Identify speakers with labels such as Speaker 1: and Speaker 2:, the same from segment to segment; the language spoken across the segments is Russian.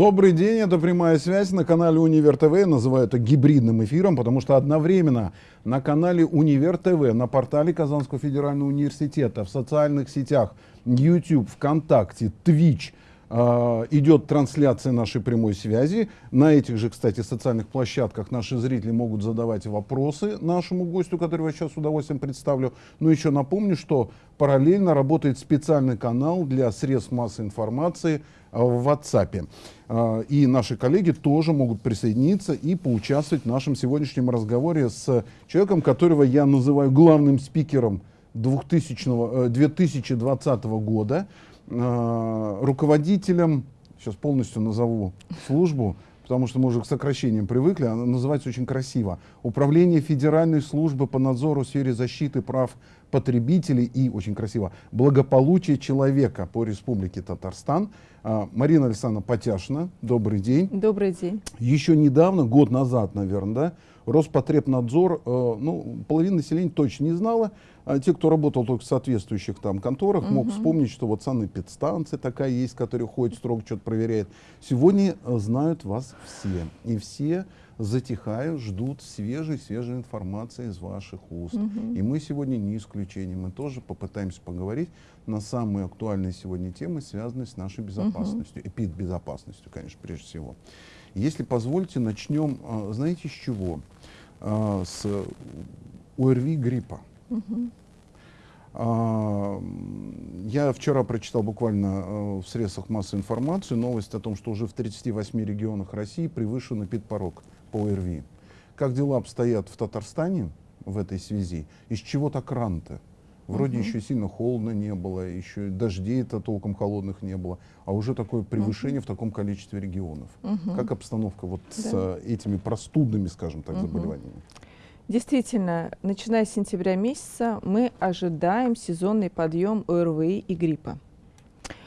Speaker 1: Добрый день, это прямая связь на канале Универ ТВ. Называю это гибридным эфиром, потому что одновременно на канале Универ ТВ, на портале Казанского федерального университета, в социальных сетях YouTube, ВКонтакте, Twitch э, идет трансляция нашей прямой связи. На этих же, кстати, социальных площадках наши зрители могут задавать вопросы нашему гостю, которого я сейчас с удовольствием представлю. Но еще напомню, что параллельно работает специальный канал для средств массовой информации – в WhatsApp. А, и наши коллеги тоже могут присоединиться и поучаствовать в нашем сегодняшнем разговоре с человеком, которого я называю главным спикером 2000, 2020 э, года, а, руководителем, сейчас полностью назову службу, потому что мы уже к сокращениям привыкли, она называется очень красиво. Управление Федеральной службы по надзору в сфере защиты прав потребителей и, очень красиво, благополучия человека по Республике Татарстан. А, Марина Александровна Потяшина, добрый день.
Speaker 2: Добрый день.
Speaker 1: Еще недавно, год назад, наверное, да, Роспотребнадзор, э, ну, половина населения точно не знала, а те, кто работал только в соответствующих там конторах, угу. мог вспомнить, что вот санэпидстанция такая есть, которая ходит строго, что-то проверяет. Сегодня э, знают вас все. И все затихают, ждут свежей-свежей информации из ваших уст. Угу. И мы сегодня не исключение. Мы тоже попытаемся поговорить на самые актуальные сегодня темы, связанные с нашей безопасностью, угу. эпидбезопасностью, конечно, прежде всего. Если позволите, начнем, а, знаете, с чего? А, с ОРВИ гриппа. Угу. Я вчера прочитал буквально в средствах массовой информации новость о том, что уже в 38 регионах России превышен эпидпорог по ОРВИ. Как дела обстоят в Татарстане в этой связи? Из чего так рано-то? Вроде угу. еще сильно холодно не было, еще дождей-то толком холодных не было, а уже такое превышение угу. в таком количестве регионов. Угу. Как обстановка вот да. с э, этими простудными, скажем так, угу. заболеваниями?
Speaker 2: Действительно, начиная с сентября месяца мы ожидаем сезонный подъем ОРВИ и гриппа.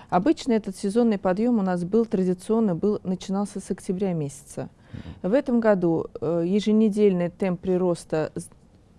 Speaker 2: Обычно этот сезонный подъем у нас был традиционно, был, начинался с октября месяца. В этом году э, еженедельный темп прироста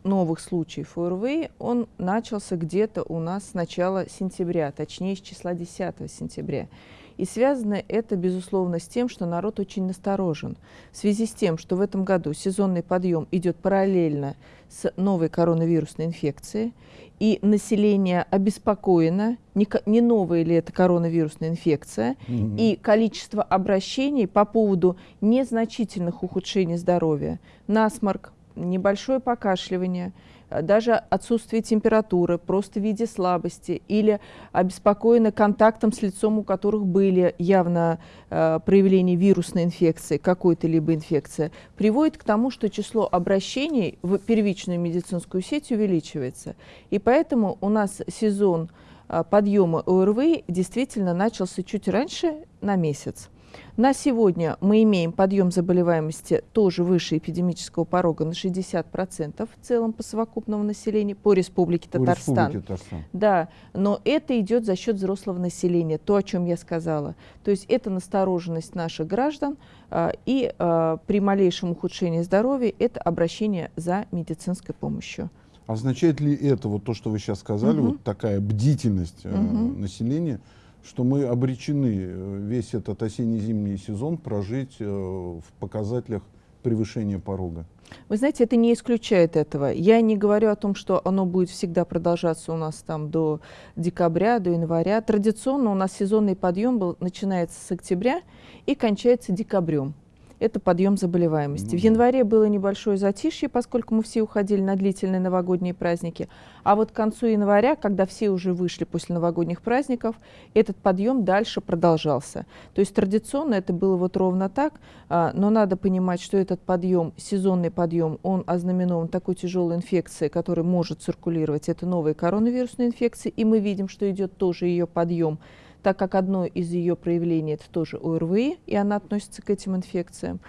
Speaker 2: новых случаев ОРВИ, он начался где-то у нас с начала сентября, точнее с числа 10 сентября. И связано это, безусловно, с тем, что народ очень насторожен. В связи с тем, что в этом году сезонный подъем идет параллельно с новой коронавирусной инфекцией, и население обеспокоено, не, не новая ли это коронавирусная инфекция, угу. и количество обращений по поводу незначительных ухудшений здоровья, насморк, небольшое покашливание, даже отсутствие температуры, просто в виде слабости или обеспокоены контактом с лицом, у которых были явно э, проявления вирусной инфекции, какой-то либо инфекции, приводит к тому, что число обращений в первичную медицинскую сеть увеличивается. И поэтому у нас сезон э, подъема ОРВИ действительно начался чуть раньше на месяц. На сегодня мы имеем подъем заболеваемости тоже выше эпидемического порога на 60% в целом по совокупному населению по Республике Татарстан. По Республике Татарстан. Да, но это идет за счет взрослого населения, то, о чем я сказала. То есть это настороженность наших граждан а, и а, при малейшем ухудшении здоровья это обращение за медицинской помощью.
Speaker 1: Означает ли это, вот то, что вы сейчас сказали, угу. вот такая бдительность угу. населения, что мы обречены э, весь этот осенне-зимний сезон прожить э, в показателях превышения порога.
Speaker 2: Вы знаете, это не исключает этого. Я не говорю о том, что оно будет всегда продолжаться у нас там до декабря, до января. Традиционно у нас сезонный подъем был, начинается с октября и кончается декабрем это подъем заболеваемости. Ну, в январе было небольшое затишье, поскольку мы все уходили на длительные новогодние праздники. А вот к концу января, когда все уже вышли после новогодних праздников, этот подъем дальше продолжался. То есть традиционно это было вот ровно так, а, но надо понимать, что этот подъем, сезонный подъем, он ознаменован такой тяжелой инфекцией, которая может циркулировать. Это новая коронавирусная инфекция, и мы видим, что идет тоже ее подъем так как одно из ее проявлений это тоже ОРВИ, и она относится к этим инфекциям.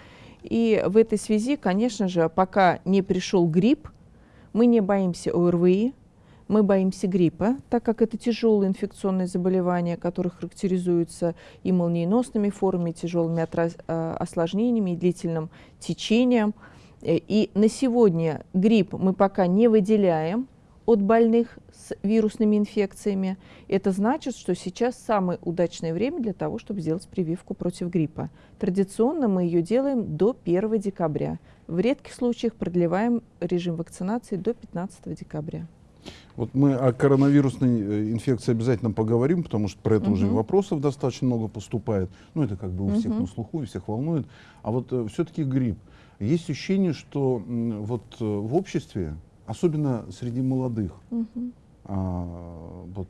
Speaker 2: И в этой связи, конечно же, пока не пришел грипп, мы не боимся ОРВИ, мы боимся гриппа, так как это тяжелые инфекционные заболевания, которые характеризуются и молниеносными формами, тяжелыми а, осложнениями, и длительным течением. Э, и на сегодня грипп мы пока не выделяем, от больных с вирусными инфекциями. Это значит, что сейчас самое удачное время для того, чтобы сделать прививку против гриппа. Традиционно мы ее делаем до 1 декабря. В редких случаях продлеваем режим вакцинации до 15 декабря.
Speaker 1: Вот мы о коронавирусной э, инфекции обязательно поговорим, потому что про это угу. уже вопросов достаточно много поступает. Ну, это как бы у всех угу. на слуху, и всех волнует. А вот э, все-таки грипп. Есть ощущение, что э, вот э, в обществе, особенно среди молодых, угу. а, вот,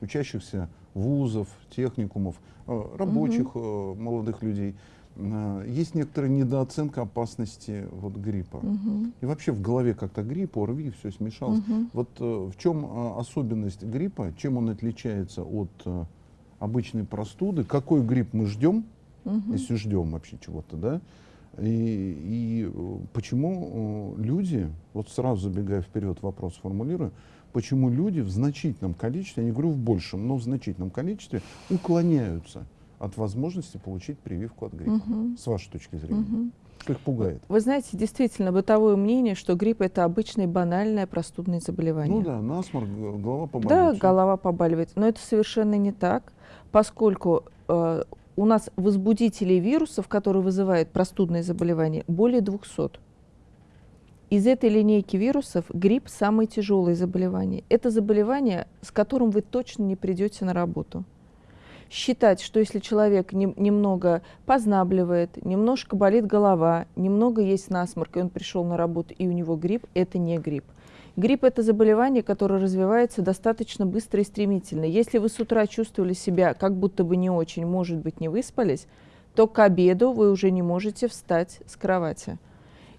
Speaker 1: учащихся вузов, техникумов, э, рабочих угу. молодых людей, э, есть некоторая недооценка опасности вот, гриппа. Угу. И вообще в голове как-то грипп, ОРВИ, все смешалось. Угу. Вот э, в чем особенность гриппа, чем он отличается от обычной простуды, какой грипп мы ждем, угу. если ждем вообще чего-то, да? И, и э, почему э, люди, вот сразу забегая вперед вопрос формулирую, почему люди в значительном количестве, я не говорю в большем, но в значительном количестве уклоняются от возможности получить прививку от гриппа, угу. с вашей точки зрения? Угу. Что их пугает?
Speaker 2: Вы знаете, действительно, бытовое мнение, что грипп – это обычное банальное простудное заболевание.
Speaker 1: Ну да, насморк, голова
Speaker 2: побаливает. Да, голова побаливает. Но это совершенно не так, поскольку э, у нас возбудителей вирусов, которые вызывают простудные заболевания, более 200. Из этой линейки вирусов грипп – самое тяжелое заболевание. Это заболевание, с которым вы точно не придете на работу. Считать, что если человек не, немного познабливает, немножко болит голова, немного есть насморк, и он пришел на работу, и у него грипп – это не грипп. Грипп – это заболевание, которое развивается достаточно быстро и стремительно. Если вы с утра чувствовали себя как будто бы не очень, может быть, не выспались, то к обеду вы уже не можете встать с кровати.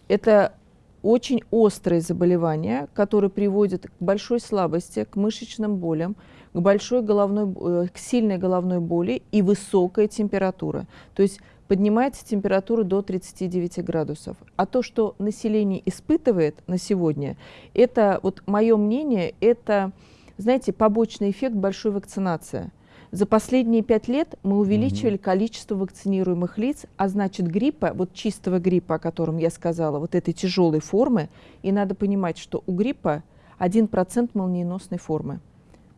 Speaker 2: Это очень острые заболевания, которые приводят к большой слабости, к мышечным болям, к большой головной, э, к сильной головной боли и высокая температура. То есть поднимается температура до 39 градусов. А то, что население испытывает на сегодня, это, вот мое мнение, это, знаете, побочный эффект большой вакцинации. За последние пять лет мы увеличивали угу. количество вакцинируемых лиц, а значит гриппа, вот чистого гриппа, о котором я сказала, вот этой тяжелой формы, и надо понимать, что у гриппа 1% молниеносной формы.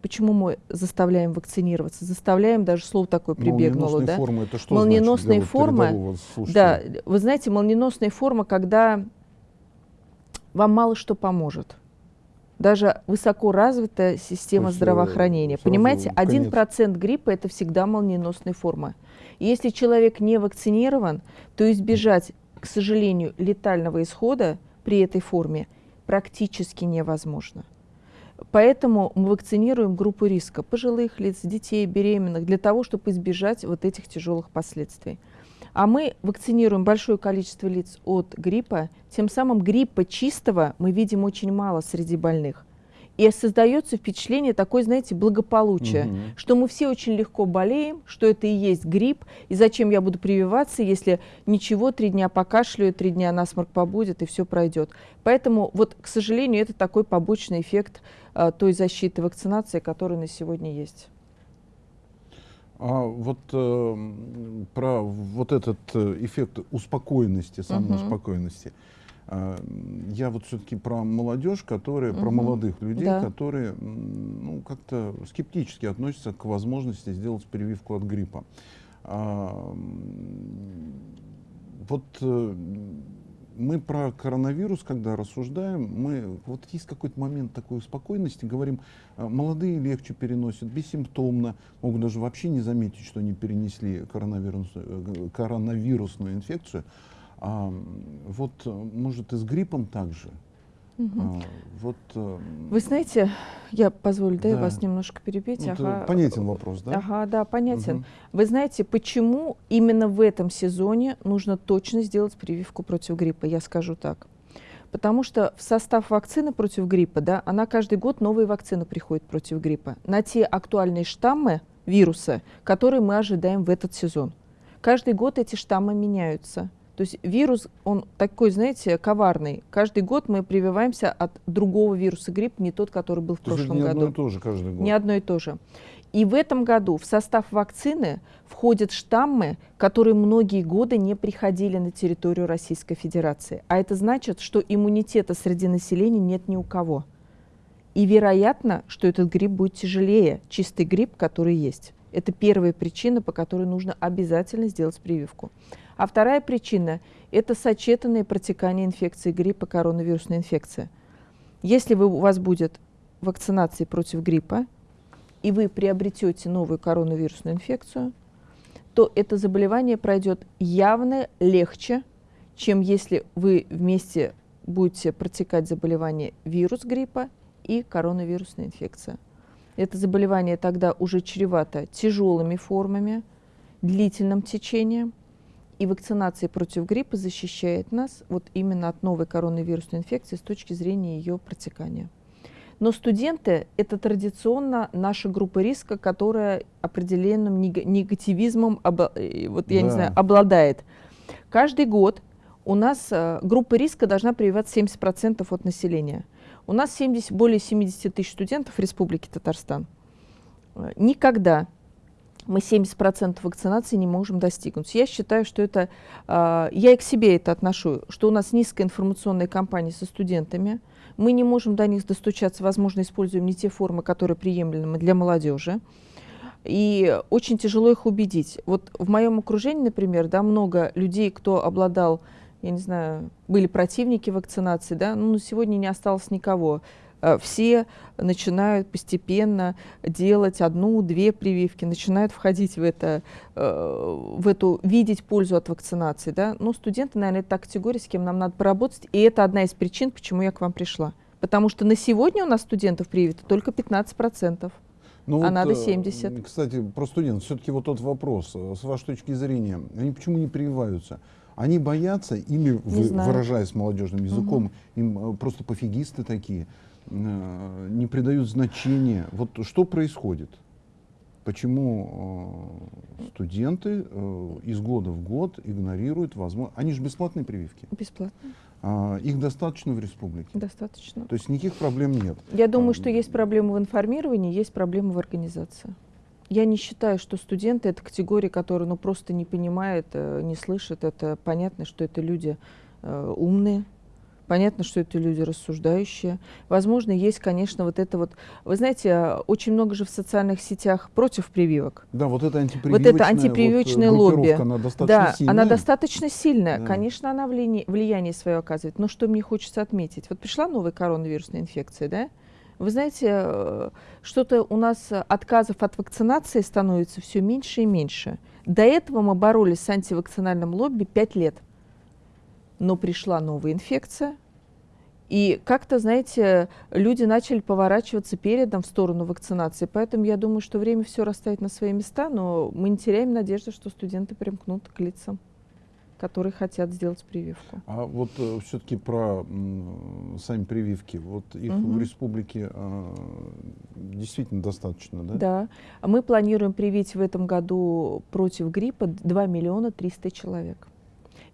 Speaker 2: Почему мы заставляем вакцинироваться? Заставляем, даже слово такое прибегнуло. Да?
Speaker 1: формы, это что
Speaker 2: молниеносные
Speaker 1: значит?
Speaker 2: формы, да, вы знаете, молниеносная форма, когда вам мало что поможет. Даже высоко развитая система есть, здравоохранения. Понимаете, один процент гриппа – это всегда молниеносная форма. И если человек не вакцинирован, то избежать, к сожалению, летального исхода при этой форме практически невозможно. Поэтому мы вакцинируем группу риска пожилых лиц, детей, беременных, для того, чтобы избежать вот этих тяжелых последствий. А мы вакцинируем большое количество лиц от гриппа, тем самым гриппа чистого мы видим очень мало среди больных. И создается впечатление такое, знаете, благополучия, угу. что мы все очень легко болеем, что это и есть грипп, и зачем я буду прививаться, если ничего, три дня покашляю, три дня насморк побудет, и все пройдет. Поэтому, вот, к сожалению, это такой побочный эффект той защиты вакцинации, которая на сегодня есть.
Speaker 1: А вот э, про вот этот э, эффект успокоенности, самоуспокоенности. Uh -huh. А, я вот все-таки про молодежь, которые, угу. про молодых людей, да. которые ну, как-то скептически относятся к возможности сделать прививку от гриппа. А, вот э, мы про коронавирус, когда рассуждаем, мы вот есть какой-то момент такой спокойности, говорим, а, молодые легче переносят, бессимптомно, могут даже вообще не заметить, что они перенесли коронавирус, э, коронавирусную инфекцию. А, вот, может, и с гриппом также.
Speaker 2: Угу. Вот, э, Вы знаете, я позволю, да, да. вас немножко перебить.
Speaker 1: Ну, ага. Понятен вопрос, да?
Speaker 2: Ага, да, понятен. Угу. Вы знаете, почему именно в этом сезоне нужно точно сделать прививку против гриппа? Я скажу так. Потому что в состав вакцины против гриппа, да, она каждый год новые вакцины приходит против гриппа на те актуальные штаммы вируса, которые мы ожидаем в этот сезон. Каждый год эти штаммы меняются. То есть вирус, он такой, знаете, коварный. Каждый год мы прививаемся от другого вируса грипп, не тот, который был в то прошлом
Speaker 1: не
Speaker 2: году.
Speaker 1: Не одно и то же каждый год.
Speaker 2: Не одно и то же. И в этом году в состав вакцины входят штаммы, которые многие годы не приходили на территорию Российской Федерации. А это значит, что иммунитета среди населения нет ни у кого. И вероятно, что этот грипп будет тяжелее, чистый грипп, который есть. Это первая причина, по которой нужно обязательно сделать прививку. А вторая причина – это сочетанное протекание инфекции гриппа, коронавирусная инфекция. Если вы, у вас будет вакцинация против гриппа, и вы приобретете новую коронавирусную инфекцию, то это заболевание пройдет явно легче, чем если вы вместе будете протекать заболевание вирус гриппа и коронавирусная инфекция. Это заболевание тогда уже чревато тяжелыми формами, длительным течением, и вакцинация против гриппа защищает нас вот именно от новой коронавирусной инфекции с точки зрения ее протекания. Но студенты – это традиционно наша группа риска, которая определенным негативизмом э, вот, я да. не знаю, обладает. Каждый год у нас э, группа риска должна прививать 70% от населения. У нас 70, более 70 тысяч студентов в Республике Татарстан. Э, никогда мы 70% вакцинации не можем достигнуть. Я считаю, что это, я и к себе это отношу, что у нас низкая информационная кампания со студентами – мы не можем до них достучаться, возможно, используем не те формы, которые приемлемы для молодежи. И очень тяжело их убедить. Вот в моем окружении, например, да, много людей, кто обладал, я не знаю, были противники вакцинации, да, ну, сегодня не осталось никого. Э, все начинают постепенно делать одну-две прививки, начинают входить в это, э, в эту, видеть пользу от вакцинации. Да? Ну, студенты, наверное, это та категория, с кем нам надо поработать, и это одна из причин, почему я к вам пришла. Потому что на сегодня у нас студентов привито только 15%. Ну, а вот, надо 70.
Speaker 1: Э, кстати, про студентов. Все-таки вот тот вопрос, с вашей точки зрения, они почему не прививаются? Они боятся, или, вы, выражаясь молодежным языком, угу. им просто пофигисты такие, не придают значения. Вот что происходит? Почему э, студенты э, из года в год игнорируют возможность... Они же бесплатные прививки.
Speaker 2: Бесплатные.
Speaker 1: А, их достаточно в республике?
Speaker 2: Достаточно.
Speaker 1: То есть никаких проблем нет?
Speaker 2: Я думаю, а, что есть проблемы в информировании, есть проблемы в организации. Я не считаю, что студенты — это категория, которая ну, просто не понимает, не слышит. Это понятно, что это люди э, умные, Понятно, что это люди рассуждающие. Возможно, есть, конечно, вот это вот... Вы знаете, очень много же в социальных сетях против прививок.
Speaker 1: Да, вот это антипрививочное,
Speaker 2: вот это антипрививочное вот, лобби.
Speaker 1: Она достаточно
Speaker 2: да,
Speaker 1: сильная.
Speaker 2: она достаточно сильная. Да. Конечно, она влияние, влияние свое оказывает. Но что мне хочется отметить? Вот пришла новая коронавирусная инфекция, да? Вы знаете, э, что-то у нас отказов от вакцинации становится все меньше и меньше. До этого мы боролись с антивакцинальным лобби пять лет но пришла новая инфекция, и как-то, знаете, люди начали поворачиваться передом в сторону вакцинации. Поэтому я думаю, что время все расставить на свои места, но мы не теряем надежды, что студенты примкнут к лицам которые хотят сделать прививку.
Speaker 1: А вот э, все-таки про м, сами прививки. Вот их угу. в республике э, действительно достаточно, да?
Speaker 2: Да. Мы планируем привить в этом году против гриппа 2 миллиона 300 человек.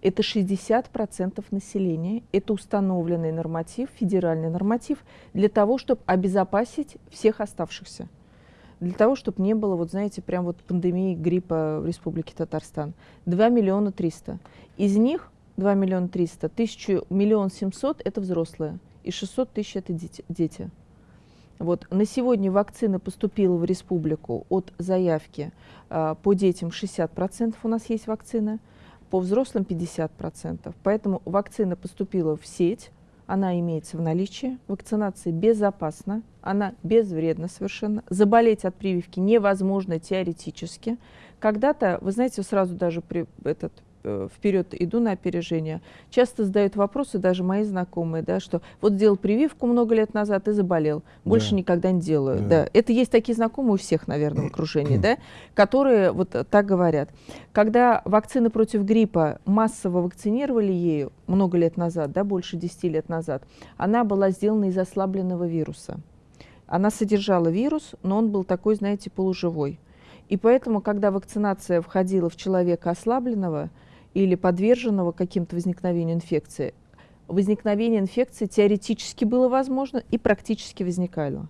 Speaker 2: Это 60% населения, это установленный норматив, федеральный норматив, для того, чтобы обезопасить всех оставшихся. Для того, чтобы не было, вот знаете, прям вот пандемии гриппа в Республике Татарстан. 2 миллиона 300. Из них 2 миллиона 300, 1 миллион 700 – это взрослые, и 600 тысяч – это дети. Вот. На сегодня вакцина поступила в республику от заявки э, по детям 60% у нас есть вакцина – по взрослым 50%. Поэтому вакцина поступила в сеть, она имеется в наличии, вакцинация безопасна, она безвредна совершенно. Заболеть от прививки невозможно теоретически. Когда-то, вы знаете, сразу даже при, этот, вперед иду на опережение. Часто задают вопросы, даже мои знакомые, да, что вот сделал прививку много лет назад и заболел, больше да. никогда не делаю. Да. Да. Это есть такие знакомые у всех, наверное, в окружении, да, которые вот так говорят. Когда вакцины против гриппа массово вакцинировали ею много лет назад, да, больше 10 лет назад, она была сделана из ослабленного вируса. Она содержала вирус, но он был такой, знаете, полуживой. И поэтому, когда вакцинация входила в человека ослабленного, или подверженного каким-то возникновению инфекции, возникновение инфекции теоретически было возможно и практически возникало.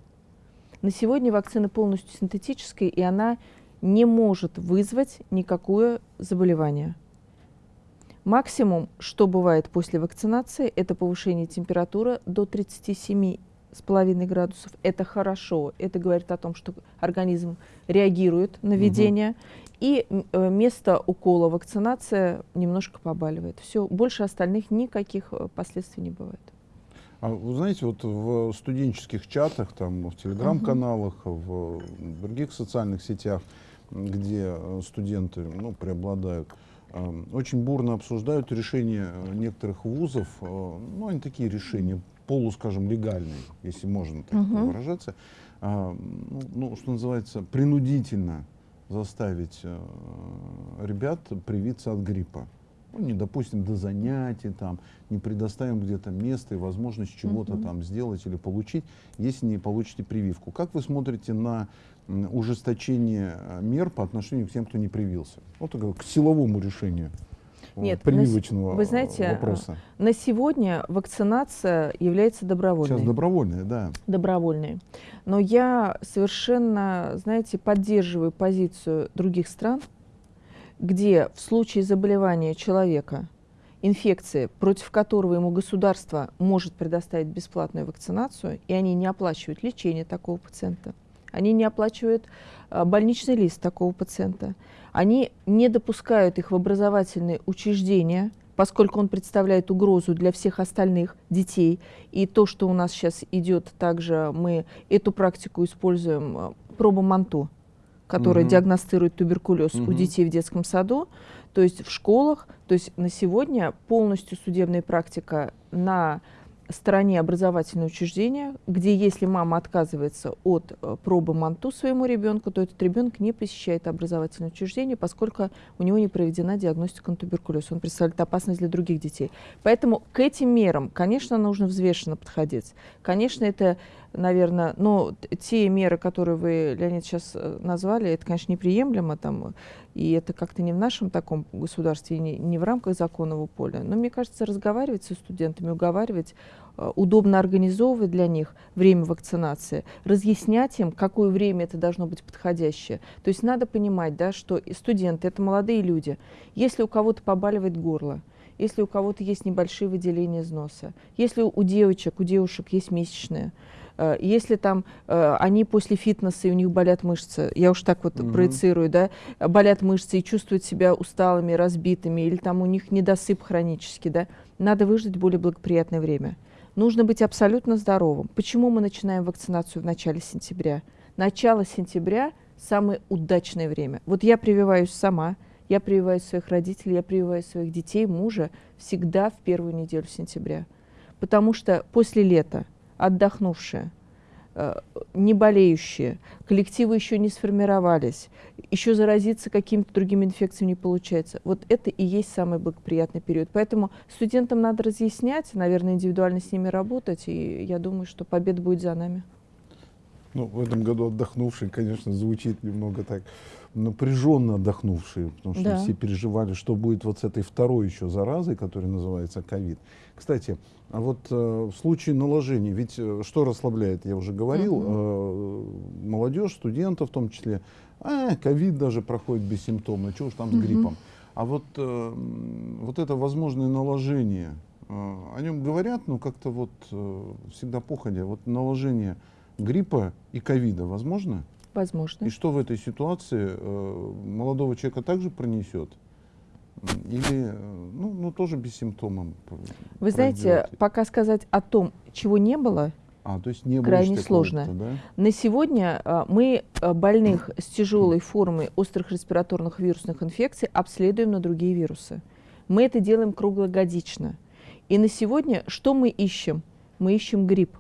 Speaker 2: На сегодня вакцина полностью синтетическая, и она не может вызвать никакое заболевание. Максимум, что бывает после вакцинации, это повышение температуры до 37 с половиной градусов. Это хорошо. Это говорит о том, что организм реагирует на введение. Угу. И э, место укола вакцинация немножко побаливает. Все, больше остальных никаких э, последствий не бывает.
Speaker 1: А вы знаете, вот в студенческих чатах, там, в телеграм-каналах, в других социальных сетях, где э, студенты ну, преобладают, э, очень бурно обсуждают решения некоторых вузов, ну, они такие решения полу, скажем, легальные, если можно так uh выражаться, ну, ну, что называется, принудительно заставить ребят привиться от гриппа ну, не допустим до занятий, там, не предоставим где-то место и возможность чего-то там сделать или получить, если не получите прививку. Как вы смотрите на ужесточение э, мер по отношению к тем, кто не привился? Вот к силовому решению.
Speaker 2: Нет, прививочного на, вы знаете, вопроса. на сегодня вакцинация является добровольной.
Speaker 1: Сейчас добровольная, да.
Speaker 2: Добровольной. Но я совершенно, знаете, поддерживаю позицию других стран, где в случае заболевания человека инфекции, против которого ему государство может предоставить бесплатную вакцинацию, и они не оплачивают лечение такого пациента, они не оплачивают а, больничный лист такого пациента, они не допускают их в образовательные учреждения, поскольку он представляет угрозу для всех остальных детей. И то, что у нас сейчас идет, также мы эту практику используем, а, проба Манто которая угу. диагностирует туберкулез угу. у детей в детском саду, то есть в школах. То есть на сегодня полностью судебная практика на стороне образовательного учреждения, где если мама отказывается от э, пробы МАНТУ своему ребенку, то этот ребенок не посещает образовательное учреждение, поскольку у него не проведена диагностика на туберкулез. Он представляет опасность для других детей. Поэтому к этим мерам, конечно, нужно взвешенно подходить. Конечно, это наверное, но те меры, которые вы, Леонид, сейчас э, назвали, это, конечно, неприемлемо, там, и это как-то не в нашем таком государстве, не, не в рамках законного поля. Но мне кажется, разговаривать со студентами, уговаривать, э, удобно организовывать для них время вакцинации, разъяснять им, какое время это должно быть подходящее. То есть надо понимать, да, что студенты — это молодые люди. Если у кого-то побаливает горло, если у кого-то есть небольшие выделения из носа, если у девочек, у девушек есть месячные, если там э, они после фитнеса и у них болят мышцы, я уж так вот mm-hmm. проецирую, да, болят мышцы и чувствуют себя усталыми, разбитыми, или там у них недосып хронический, да, надо выждать более благоприятное время. Нужно быть абсолютно здоровым. Почему мы начинаем вакцинацию в начале сентября? Начало сентября – самое удачное время. Вот я прививаюсь сама, я прививаю своих родителей, я прививаю своих детей, мужа всегда в первую неделю сентября. Потому что после лета отдохнувшие, э, не болеющие, коллективы еще не сформировались, еще заразиться какими-то другими инфекциями не получается. Вот это и есть самый благоприятный период. Поэтому студентам надо разъяснять, наверное, индивидуально с ними работать, и я думаю, что победа будет за нами.
Speaker 1: Ну, в этом году отдохнувший, конечно, звучит немного так напряженно отдохнувшие, потому что да. все переживали, что будет вот с этой второй еще заразой, которая называется ковид. Кстати, а вот э, в случае наложения, ведь э, что расслабляет, я уже говорил, угу. э, молодежь, студентов в том числе, а, ковид даже проходит бессимптомно, чего уж там с угу. гриппом. А вот, э, вот это возможное наложение, э, о нем говорят, но как-то вот э, всегда походя, вот наложение гриппа и ковида возможно?
Speaker 2: Возможно.
Speaker 1: И что в этой ситуации э, молодого человека также пронесет? Или, э, ну, ну тоже без симптомов?
Speaker 2: Вы знаете, пока сказать о том, чего не было,
Speaker 1: а, то есть не
Speaker 2: крайне сложно. Да? На сегодня а, мы а, больных с тяжелой формой острых респираторных вирусных инфекций обследуем на другие вирусы. Мы это делаем круглогодично. И на сегодня что мы ищем? Мы ищем грипп.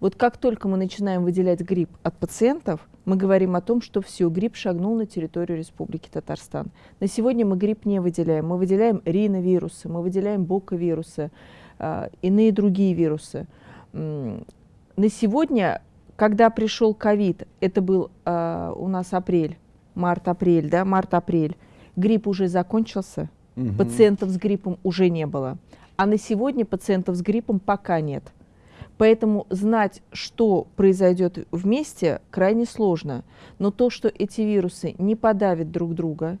Speaker 2: Вот как только мы начинаем выделять грипп от пациентов, мы говорим о том, что все, грипп шагнул на территорию Республики Татарстан. На сегодня мы грипп не выделяем. Мы выделяем риновирусы, мы выделяем боковирусы, э, иные другие вирусы. На сегодня, когда пришел ковид, это был э, у нас апрель, март-апрель, да, март-апрель, грипп уже закончился, угу. пациентов с гриппом уже не было. А на сегодня пациентов с гриппом пока нет. Поэтому знать, что произойдет вместе, крайне сложно. Но то, что эти вирусы не подавят друг друга,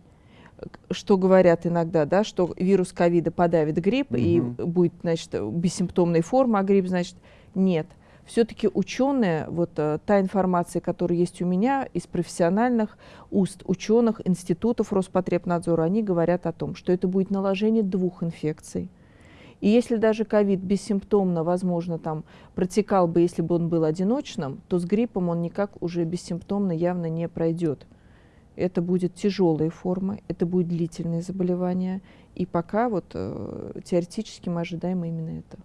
Speaker 2: что говорят иногда, да, что вирус ковида подавит грипп угу. и будет, значит, бессимптомной формы, а грипп, значит, нет. все-таки ученые, вот э, та информация, которая есть у меня из профессиональных уст ученых, институтов Роспотребнадзора, они говорят о том, что это будет наложение двух инфекций. И если даже ковид бессимптомно, возможно, там протекал бы, если бы он был одиночным, то с гриппом он никак уже бессимптомно явно не пройдет. Это будет тяжелые формы, это будет длительное заболевание. И пока вот э, теоретически мы ожидаем именно это.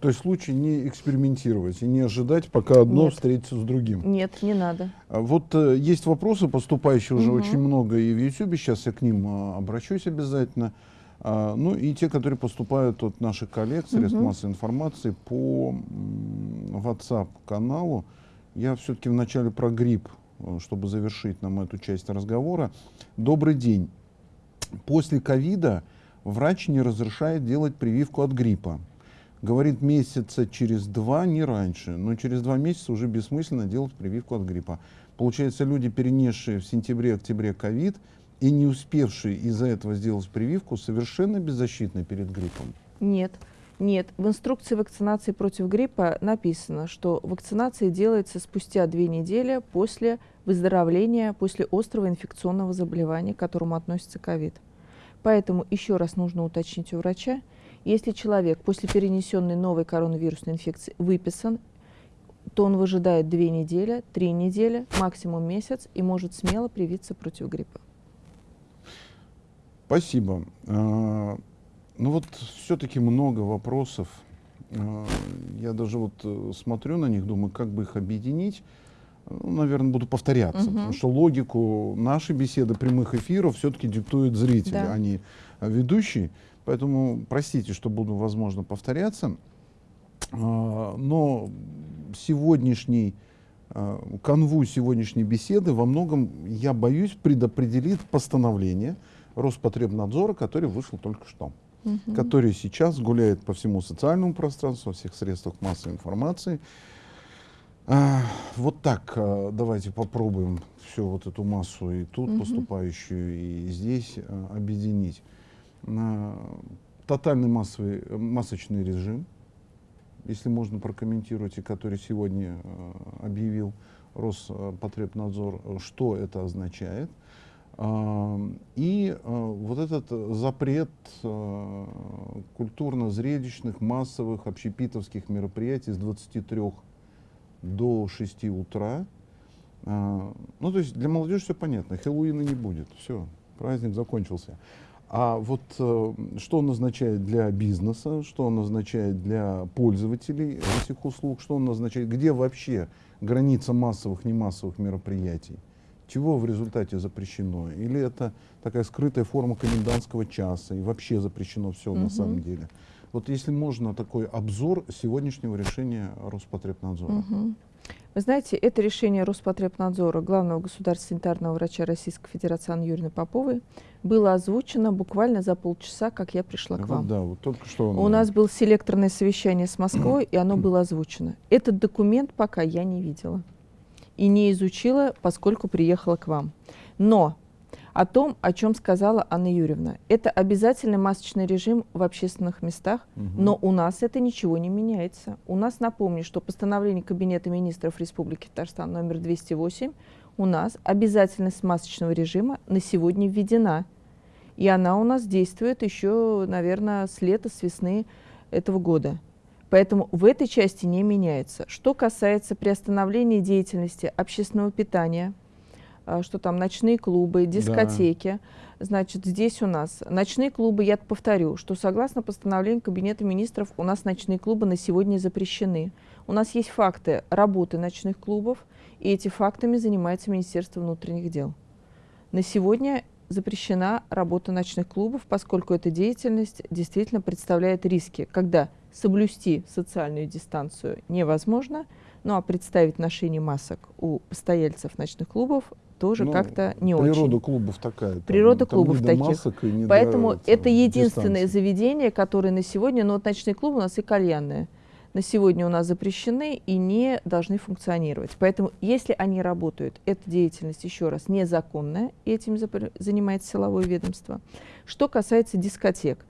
Speaker 1: То есть лучше не экспериментировать и не ожидать, пока одно
Speaker 2: Нет.
Speaker 1: встретится с другим.
Speaker 2: Нет, не надо.
Speaker 1: А Вот э, есть вопросы, поступающие уже
Speaker 2: Мгм.
Speaker 1: очень много и в YouTube, сейчас я к ним а, обращусь обязательно. А, ну и те, которые поступают от наших коллег, средств
Speaker 2: Мгм.
Speaker 1: массовой информации по WhatsApp-каналу. Я все-таки вначале про грипп, э, чтобы завершить нам эту часть разговора. Добрый день. После ковида врач не разрешает делать прививку от гриппа. Говорит, месяца через два, не раньше. Но через два месяца уже бессмысленно делать прививку от гриппа. Получается, люди, перенесшие в сентябре-октябре ковид и не успевшие из-за этого сделать прививку, совершенно беззащитны перед гриппом.
Speaker 2: Нет. Нет, в инструкции вакцинации против гриппа написано, что вакцинация делается спустя две недели после выздоровления, после острого инфекционного заболевания, к которому относится ковид. Поэтому еще раз нужно уточнить у врача, если человек после перенесенной новой коронавирусной инфекции выписан, то он выжидает две недели, три недели, максимум месяц и может смело привиться против гриппа.
Speaker 1: Спасибо. А, Ну вот все-таки много вопросов. А, Я даже вот э, смотрю на них, думаю, как бы их объединить. Ну, наверное, буду повторяться,
Speaker 2: Мгм.
Speaker 1: потому что логику нашей беседы, прямых эфиров все-таки диктуют зрители,
Speaker 2: Да.
Speaker 1: а не ведущий. Поэтому простите, что буду, возможно, повторяться. А, Но сегодняшний канву сегодняшней беседы во многом, я боюсь, предопределит постановление Роспотребнадзора, который вышел только что,
Speaker 2: Мгм.
Speaker 1: который сейчас гуляет по всему социальному пространству, во всех средствах массовой информации. А, вот так а, давайте попробуем всю вот эту массу и тут
Speaker 2: Мгм.
Speaker 1: поступающую, и здесь а, объединить. Тотальный массовый, масочный режим, если можно прокомментировать, и который сегодня объявил Роспотребнадзор, что это означает. И э, вот этот э, запрет э, культурно-зрелищных, массовых, общепитовских мероприятий с 23 до 6 утра. А, Ну, то есть для молодежи все понятно, Хэллоуина не будет, все, праздник закончился. А вот что он означает для бизнеса, что он означает для пользователей этих услуг, что он означает, где вообще граница массовых, немассовых мероприятий, чего в результате запрещено, или это такая скрытая форма комендантского часа, и вообще запрещено все на
Speaker 2: Мгм.
Speaker 1: самом деле. Вот если можно такой обзор сегодняшнего решения Роспотребнадзора.
Speaker 2: Мгм. Вы знаете, это решение Роспотребнадзора, главного государственного санитарного врача Российской Федерации Анны Юрьевны Поповой, было озвучено буквально за полчаса, как я пришла к
Speaker 1: Вот
Speaker 2: вам.
Speaker 1: да, вот только что он-
Speaker 2: У нас было селекторное совещание с Москвой, и оно было озвучено. Этот документ пока я не видела и не изучила, поскольку приехала к вам. Но о том, о чем сказала Анна Юрьевна, это обязательный масочный режим в общественных местах,
Speaker 1: Мгм.
Speaker 2: но у нас это ничего не меняется. У нас, напомню, что постановление Кабинета министров Республики Татарстан номер 208, у нас обязательность масочного режима на сегодня введена. И она у нас действует еще, наверное, с лета, с весны этого года. Поэтому в этой части не меняется. Что касается приостановления деятельности общественного питания, а, что там ночные клубы, дискотеки, значит, здесь у нас ночные клубы, я повторю, что согласно постановлению Кабинета министров у нас ночные клубы на сегодня запрещены. У нас есть факты работы ночных клубов, и эти фактами занимается Министерство внутренних дел. На сегодня запрещена работа ночных клубов, поскольку эта деятельность действительно представляет риски, когда соблюсти социальную дистанцию невозможно, ну а представить ношение масок у постояльцев ночных клубов тоже
Speaker 1: Ну,
Speaker 2: как-то не
Speaker 1: Природа
Speaker 2: очень.
Speaker 1: клубов такая. там-
Speaker 2: Природа
Speaker 1: там
Speaker 2: клубов
Speaker 1: до
Speaker 2: таких.
Speaker 1: до
Speaker 2: Поэтому
Speaker 1: этого,
Speaker 2: это единственное
Speaker 1: дистанции.
Speaker 2: заведение, которое на сегодня, ну вот ночные клубы у нас и кальянные, на сегодня у нас запрещены и не должны функционировать. Поэтому если они работают, эта деятельность, еще раз, незаконная, и этим занимается силовое ведомство. Что касается дискотек,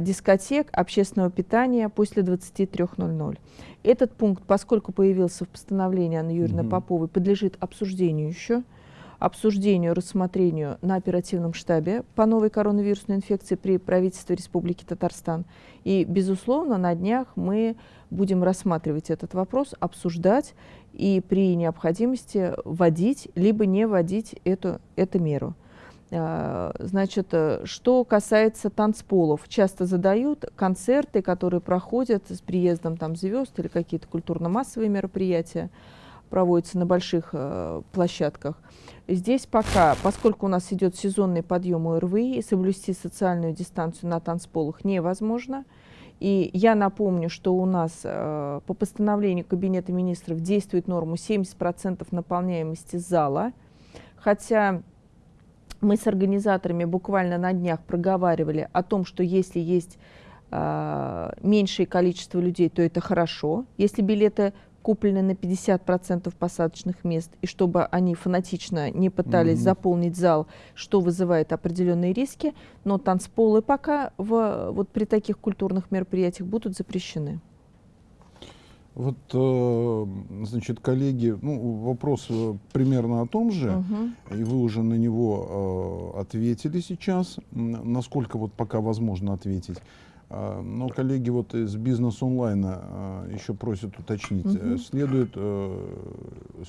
Speaker 2: дискотек, общественного питания после 23.00. Этот пункт, поскольку появился в постановлении Анны Юрьевны угу. Поповой, подлежит обсуждению еще обсуждению, рассмотрению на оперативном штабе по новой коронавирусной инфекции при правительстве Республики Татарстан. И, безусловно, на днях мы будем рассматривать этот вопрос, обсуждать и при необходимости вводить, либо не вводить эту, эту меру. А, значит, что касается танцполов, часто задают концерты, которые проходят с приездом там звезд или какие-то культурно-массовые мероприятия проводятся на больших э, площадках. Здесь пока, поскольку у нас идет сезонный подъем ОРВИ, соблюсти социальную дистанцию на танцполах невозможно. И я напомню, что у нас э, по постановлению Кабинета министров действует норма 70% наполняемости зала, хотя мы с организаторами буквально на днях проговаривали о том, что если есть э, меньшее количество людей, то это хорошо. Если билеты куплены на 50% посадочных мест, и чтобы они фанатично не пытались mm-hmm. заполнить зал, что вызывает определенные риски, но танцполы пока в, вот при таких культурных мероприятиях будут запрещены.
Speaker 1: Вот, э, значит, коллеги, ну, вопрос э, примерно о том же, угу. и вы уже на него э, ответили сейчас, насколько вот пока возможно ответить. А, но коллеги вот из бизнес онлайна еще просят уточнить, угу. следует,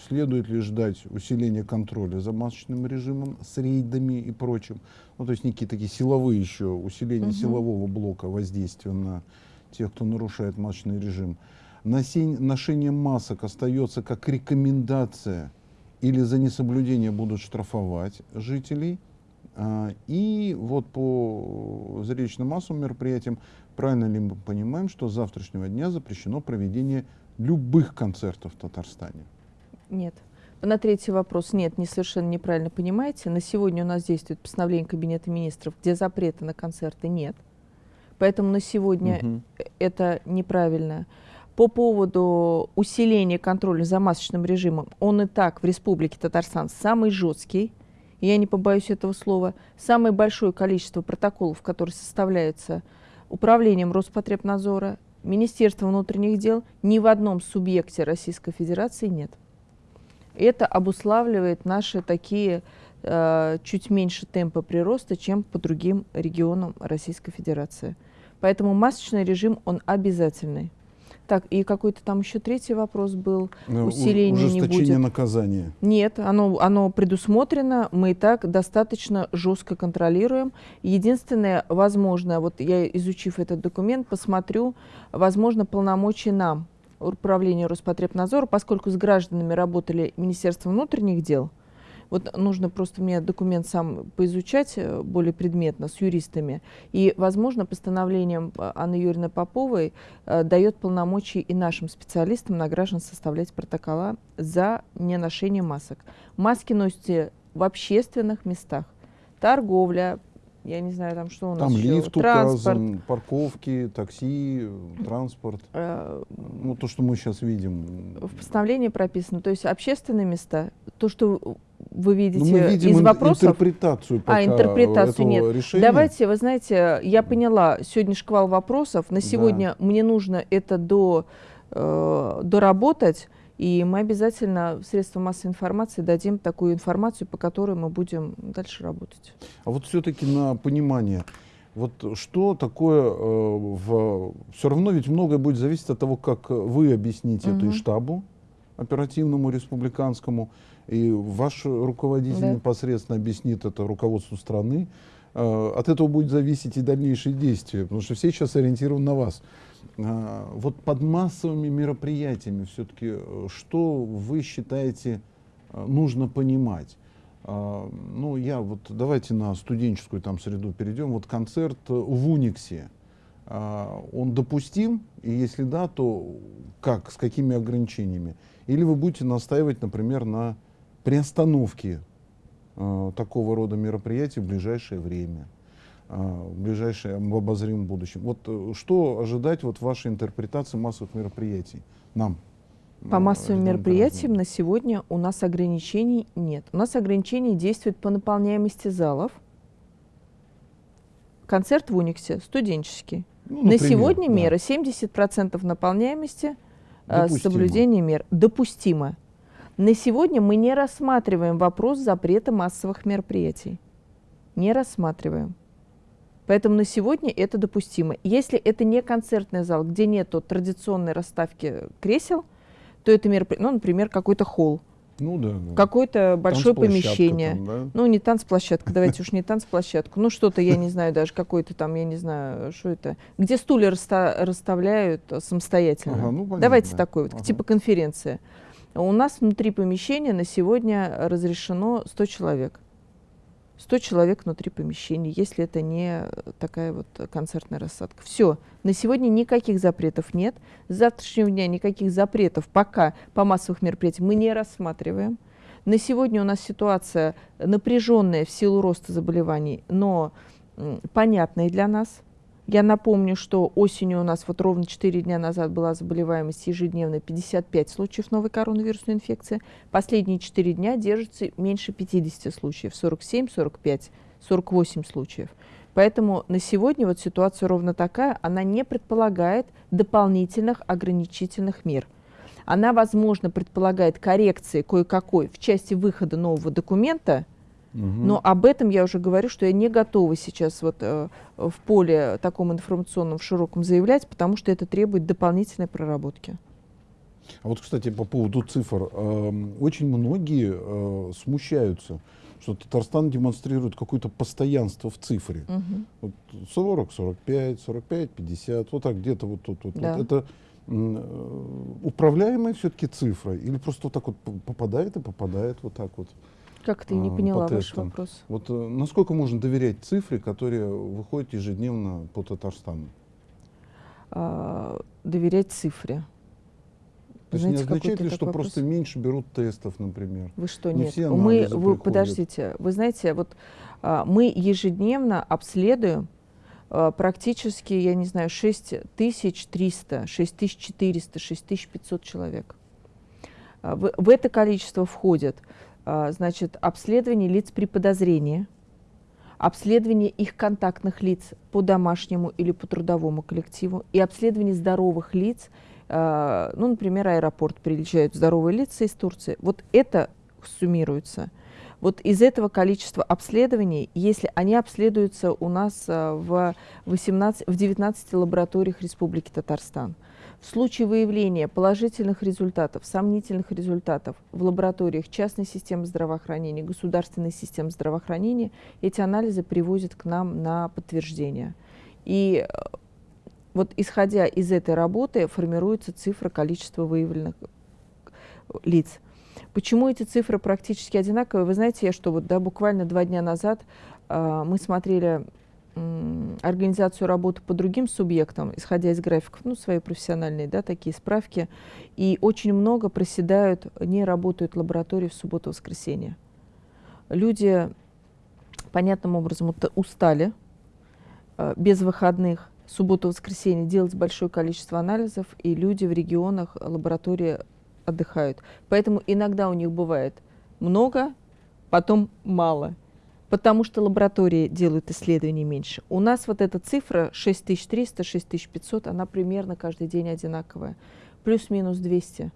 Speaker 1: следует ли ждать усиления контроля за масочным режимом с рейдами и прочим, ну то есть некие такие силовые еще, усиление угу. силового блока воздействия на тех, кто нарушает масочный режим. Ношение масок остается как рекомендация или за несоблюдение будут штрафовать жителей – а, и вот по зрелищным массовым мероприятиям, правильно ли мы понимаем, что с завтрашнего дня запрещено проведение любых концертов в Татарстане?
Speaker 2: Нет. На третий вопрос нет, не совершенно неправильно понимаете. На сегодня у нас действует постановление Кабинета министров, где запрета на концерты нет. Поэтому на сегодня угу. это неправильно. По поводу усиления контроля за масочным режимом, он и так в Республике Татарстан самый жесткий я не побоюсь этого слова, самое большое количество протоколов, которые составляются управлением Роспотребнадзора, Министерством внутренних дел, ни в одном субъекте Российской Федерации нет. Это обуславливает наши такие э, чуть меньше темпа прироста, чем по другим регионам Российской Федерации. Поэтому масочный режим, он обязательный. Так, и какой-то там еще третий вопрос был.
Speaker 1: Ну, Усиление не будет. наказания.
Speaker 2: Нет, оно, оно предусмотрено. Мы и так достаточно жестко контролируем. Единственное, возможно, вот я, изучив этот документ, посмотрю, возможно, полномочия нам, управления Роспотребнадзора, поскольку с гражданами работали Министерство внутренних дел, вот нужно просто мне документ сам поизучать э, более предметно с юристами. И, возможно, постановлением э, Анны Юрьевны Поповой э, дает полномочия и нашим специалистам на граждан составлять протокола за неношение масок. Маски носите в общественных местах. Торговля, я не знаю, там что у нас
Speaker 1: Там еще. лифт транспорт. указан, парковки, такси, транспорт. Э, ну, то, что мы сейчас видим.
Speaker 2: В постановлении прописано. То есть общественные места, то, что вы видите ну, мы видим из вопросов.
Speaker 1: интерпретацию
Speaker 2: пока А, интерпретацию нет. Решения. Давайте, вы знаете, я поняла, сегодня шквал вопросов. На сегодня да. мне нужно это до, э, доработать. И мы обязательно в средства массовой информации дадим такую информацию, по которой мы будем дальше работать.
Speaker 1: А вот все-таки на понимание, вот что такое э, в... Все равно ведь многое будет зависеть от того, как вы объясните угу. это и штабу оперативному республиканскому, и ваш руководитель да. непосредственно объяснит это руководству страны. Э, от этого будет зависеть и дальнейшие действия, потому что все сейчас ориентированы на вас. Э, вот под массовыми мероприятиями все-таки, э, что вы считаете нужно понимать? Ну, я вот, давайте на студенческую там среду перейдем. Вот концерт в Униксе, он допустим? И если да, то как, с какими ограничениями? Или вы будете настаивать, например, на приостановке э, такого рода мероприятий в ближайшее время, э, в ближайшем в обозримом будущем. Вот э, что ожидать вот вашей интерпретации массовых мероприятий нам?
Speaker 2: По э, массовым мероприятиям на сегодня у нас ограничений нет. У нас ограничения действуют по наполняемости залов, Концерт в Униксе студенческий.
Speaker 1: Ну,
Speaker 2: На
Speaker 1: например,
Speaker 2: сегодня
Speaker 1: да.
Speaker 2: мера 70% наполняемости э,
Speaker 1: Допустимо.
Speaker 2: соблюдение мер. Допустимо. На сегодня мы не рассматриваем вопрос запрета массовых мероприятий. Не рассматриваем. Поэтому на сегодня это допустимо. Если это не концертный зал, где нет традиционной расставки кресел, то это мероприятие, ну, например, какой-то холл,
Speaker 1: Ну да. да.
Speaker 2: какое-то большое помещение.
Speaker 1: там, да?
Speaker 2: Ну, не танцплощадка, давайте уж не танцплощадку. Ну, что-то, я не знаю, даже какой-то там, я не знаю, что это. Где стулья расста- расставляют самостоятельно.
Speaker 1: Ага, ну, понятно,
Speaker 2: давайте
Speaker 1: да.
Speaker 2: такой вот,
Speaker 1: Ага.
Speaker 2: типа конференция. У нас внутри помещения на сегодня разрешено 100 человек. 100 человек внутри помещения, если это не такая вот концертная рассадка. Все. На сегодня никаких запретов нет. С завтрашнего дня никаких запретов пока по массовых мероприятиям мы не рассматриваем. На сегодня у нас ситуация напряженная в силу роста заболеваний, но понятная для нас. Я напомню, что осенью у нас вот ровно 4 дня назад была заболеваемость ежедневно 55 случаев новой коронавирусной инфекции. Последние 4 дня держится меньше 50 случаев, 47, 45, 48 случаев. Поэтому на сегодня вот ситуация ровно такая, она не предполагает дополнительных ограничительных мер. Она, возможно, предполагает коррекции кое-какой в части выхода нового документа, Но об этом я уже говорю, что я не готова сейчас вот э, в поле таком информационном в широком заявлять, потому что это требует дополнительной проработки.
Speaker 1: А вот, кстати, по поводу цифр. эм, Очень многие э, смущаются, что Татарстан демонстрирует какое-то постоянство в цифре.
Speaker 2: Мгм.
Speaker 1: Вот 40, 45, 45, 50, вот так где-то вот тут. Вот,
Speaker 2: Да.
Speaker 1: вот. Это э, управляемая все-таки цифра? Или просто вот так вот попадает и попадает вот так вот?
Speaker 2: Как ты не
Speaker 1: А,
Speaker 2: поняла
Speaker 1: по
Speaker 2: ваш вопрос?
Speaker 1: Вот э, насколько можно доверять цифре, которая выходит ежедневно по Татарстану?
Speaker 2: А, доверять цифре.
Speaker 1: То есть
Speaker 2: Знаете,
Speaker 1: не означает ли, что
Speaker 2: такой
Speaker 1: просто
Speaker 2: вопрос.
Speaker 1: меньше берут тестов, например?
Speaker 2: Вы что,
Speaker 1: Не
Speaker 2: нет?
Speaker 1: все
Speaker 2: мы, вы,
Speaker 1: приходят.
Speaker 2: подождите, вы знаете, вот а, мы ежедневно обследуем а, практически, я не знаю, 6300, 6400, 6500 человек. А, В, в это количество входят, значит, обследование лиц при подозрении, обследование их контактных лиц по домашнему или по трудовому коллективу и обследование здоровых лиц, а, ну, например, аэропорт приезжают здоровые лица из Турции. Вот это суммируется. Вот из этого количества обследований, если они обследуются у нас а, в, 18, в 19 лабораториях Республики Татарстан, в случае выявления положительных результатов, сомнительных результатов в лабораториях частной системы здравоохранения, государственной системы здравоохранения, эти анализы привозят к нам на подтверждение. И э, вот исходя из этой работы формируется цифра количества выявленных э, лиц. Почему эти цифры практически одинаковые? Вы знаете, что вот да, буквально два дня назад э, мы смотрели организацию работы по другим субъектам, исходя из графиков, ну, свои профессиональные, да, такие справки, и очень много проседают, не работают лаборатории в субботу-воскресенье. Люди понятным образом устали э, без выходных, субботу-воскресенье делать большое количество анализов, и люди в регионах лаборатории отдыхают. Поэтому иногда у них бывает много, потом мало. Потому что лаборатории делают исследований меньше. У нас вот эта цифра 6300-6500, она примерно каждый день одинаковая. Плюс-минус 200.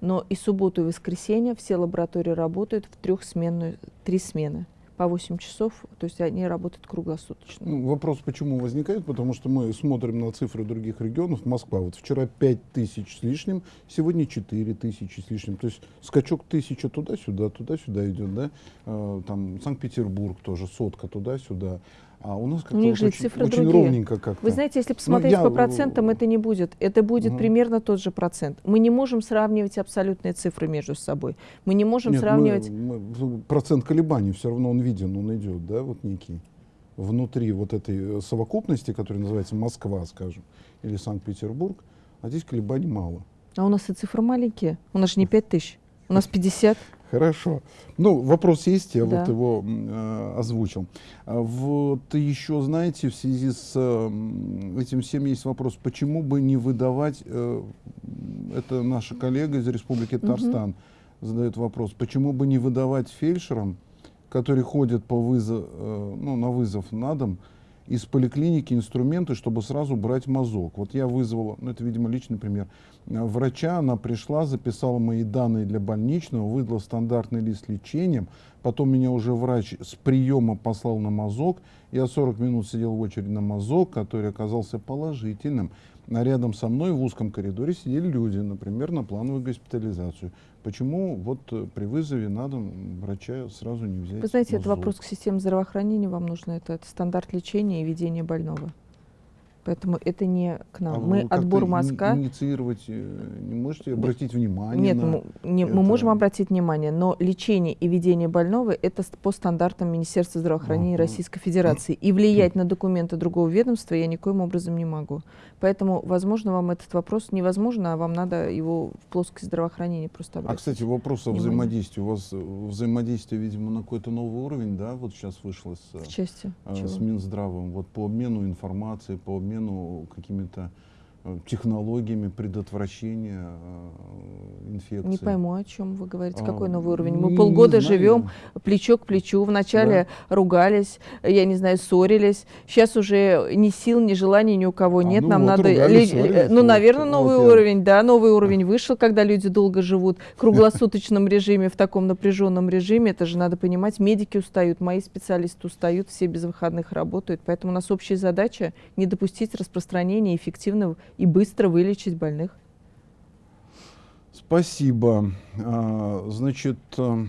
Speaker 2: Но и субботу, и воскресенье все лаборатории работают в трехсменную, три смены по 8 часов, то есть они работают круглосуточно.
Speaker 1: Ну, вопрос почему возникает, потому что мы смотрим на цифры других регионов. Москва, вот вчера 5 тысяч с лишним, сегодня 4 тысячи с лишним. То есть скачок тысяча туда-сюда, туда-сюда идет, да? Э, там Санкт-Петербург тоже, сотка туда-сюда. А у нас как-то
Speaker 2: них
Speaker 1: вот
Speaker 2: же
Speaker 1: очень,
Speaker 2: цифры
Speaker 1: очень
Speaker 2: другие.
Speaker 1: ровненько как-то.
Speaker 2: Вы знаете, если посмотреть
Speaker 1: я,
Speaker 2: по
Speaker 1: э,
Speaker 2: процентам, это не будет. Это будет
Speaker 1: Мгм.
Speaker 2: примерно тот же процент. Мы не можем сравнивать абсолютные цифры между собой. Мы не можем
Speaker 1: Нет, мы-
Speaker 2: сравнивать...
Speaker 1: мы- процент колебаний все равно он виден, он идет, да, вот некий. Внутри вот этой э, совокупности, которая называется Москва, скажем, или Санкт-Петербург, а здесь колебаний мало.
Speaker 2: А у нас и цифры маленькие. У нас же не 5 тысяч. У нас 50.
Speaker 1: Хорошо. Ну, вопрос есть, я
Speaker 2: Да.
Speaker 1: вот его э, озвучил. А Вот еще, знаете, в связи с э, этим всем есть вопрос, почему бы не выдавать, э, это наша коллега из Республики Татарстан задает вопрос, почему бы не выдавать фельдшерам, которые ходят по вызов, э, ну, на вызов на дом, из поликлиники инструменты, чтобы сразу брать мазок. Вот я вызвала, ну это, видимо, личный пример, врача, она пришла, записала мои данные для больничного, выдала стандартный лист лечением, потом меня уже врач с приема послал на мазок, я 40 минут сидел в очереди на мазок, который оказался положительным. А рядом со мной в узком коридоре сидели люди, например, на плановую госпитализацию. Почему вот э, при вызове надо врача сразу не взять?
Speaker 2: Вы знаете,
Speaker 1: мазок?
Speaker 2: это вопрос к системе здравоохранения вам нужно. Это, это стандарт лечения и ведения больного. Поэтому это не к нам.
Speaker 1: А
Speaker 2: мы отбор мазка.
Speaker 1: Инициировать э, не можете, обратить внимание
Speaker 2: Нет,
Speaker 1: на...
Speaker 2: мы, не- мы можем обратить внимание, но лечение и ведение больного это по стандартам Министерства здравоохранения
Speaker 1: Ага.
Speaker 2: Российской Федерации. И влиять на документы другого ведомства я никоим образом не могу. Поэтому, возможно, вам этот вопрос невозможно, а вам надо его в плоскость здравоохранения просто
Speaker 1: А,
Speaker 2: обратить.
Speaker 1: кстати, вопрос о взаимодействии. У вас э, взаимодействие, видимо, на какой-то новый уровень, да? Вот сейчас вышло с,
Speaker 2: в части чего?
Speaker 1: с Минздравом. Вот по обмену информацией, по обмену какими-то э, технологиями предотвращения э, инфекции.
Speaker 2: Не пойму, о чем вы говорите.
Speaker 1: А,
Speaker 2: Какой новый уровень? Мы полгода
Speaker 1: знаю.
Speaker 2: живем плечо к плечу. Вначале ругались, я не знаю, ссорились. Сейчас уже ни сил, ни желаний ни у кого
Speaker 1: А,
Speaker 2: нет.
Speaker 1: ну
Speaker 2: Нам
Speaker 1: вот,
Speaker 2: надо...
Speaker 1: ругались,
Speaker 2: ли-
Speaker 1: ссорились,
Speaker 2: ну,
Speaker 1: вот,
Speaker 2: наверное,
Speaker 1: вот
Speaker 2: новый
Speaker 1: я-
Speaker 2: уровень, да, новый уровень вышел, когда люди долго живут в круглосуточном режиме, в таком напряженном режиме. Это же надо понимать. Медики устают, мои специалисты устают, все без выходных работают. Поэтому у нас общая задача не допустить распространения, эффективно и быстро вылечить больных.
Speaker 1: Спасибо. А, Значит, э,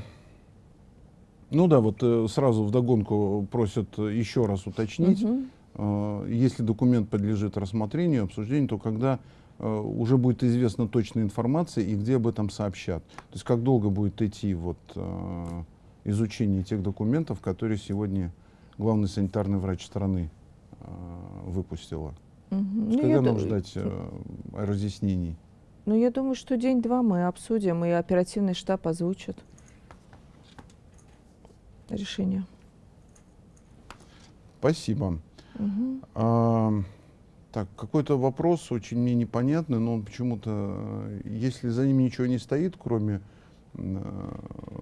Speaker 1: ну да, вот э, сразу вдогонку просят еще раз уточнить. Э, Если документ подлежит рассмотрению, обсуждению, то когда э, уже будет известна точная информация и где об этом сообщат. То есть как долго будет идти вот, изучение тех документов, которые сегодня главный санитарный врач страны выпустила. То есть
Speaker 2: Ну,
Speaker 1: когда нам
Speaker 2: ду-
Speaker 1: ждать э, разъяснений?
Speaker 2: Ну, я думаю, что день-два мы обсудим, и оперативный штаб озвучит решение.
Speaker 1: Спасибо.
Speaker 2: Мгм.
Speaker 1: А, так, какой-то вопрос очень мне непонятный, но он почему-то, э, если за ним ничего не стоит, кроме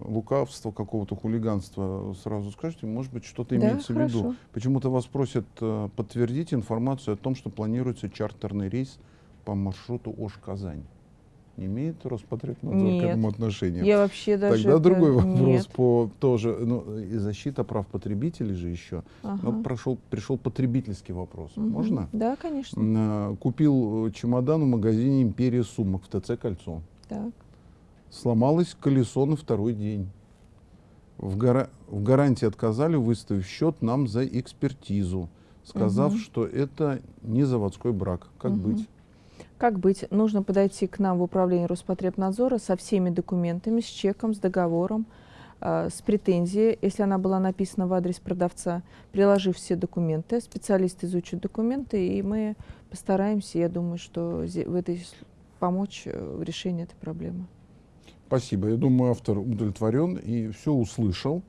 Speaker 1: лукавства, какого-то хулиганства, сразу скажите, может быть, что-то
Speaker 2: Да,
Speaker 1: имеется в виду.
Speaker 2: хорошо.
Speaker 1: Почему-то вас просят э, подтвердить информацию о том, что планируется чартерный рейс по маршруту Ош-Казань. Не имеет Роспотребнадзор
Speaker 2: Нет.
Speaker 1: к этому отношения?
Speaker 2: Я вообще даже...
Speaker 1: Тогда
Speaker 2: это-
Speaker 1: другой вопрос
Speaker 2: Нет.
Speaker 1: по тоже, ну, и защита прав потребителей же еще.
Speaker 2: Ага.
Speaker 1: Но прошел, пришел потребительский вопрос.
Speaker 2: Мгм.
Speaker 1: Можно?
Speaker 2: Да, конечно.
Speaker 1: А, Купил э, чемодан в магазине «Империя сумок» в ТЦ «Кольцо».
Speaker 2: Так.
Speaker 1: Сломалось колесо на второй день. В, гара- в гарантии отказали, выставив счет нам за экспертизу, сказав,
Speaker 2: Мгм.
Speaker 1: что это не заводской брак. Как
Speaker 2: Мгм.
Speaker 1: быть?
Speaker 2: Как быть? Нужно подойти к нам в управление Роспотребнадзора со всеми документами, с чеком, с договором, э, с претензией, если она была написана в адрес продавца, приложив все документы. Специалист изучит документы, и мы постараемся, я думаю, что в этой помочь э, в решении этой проблемы.
Speaker 1: Спасибо. Я думаю, автор удовлетворен и все услышал.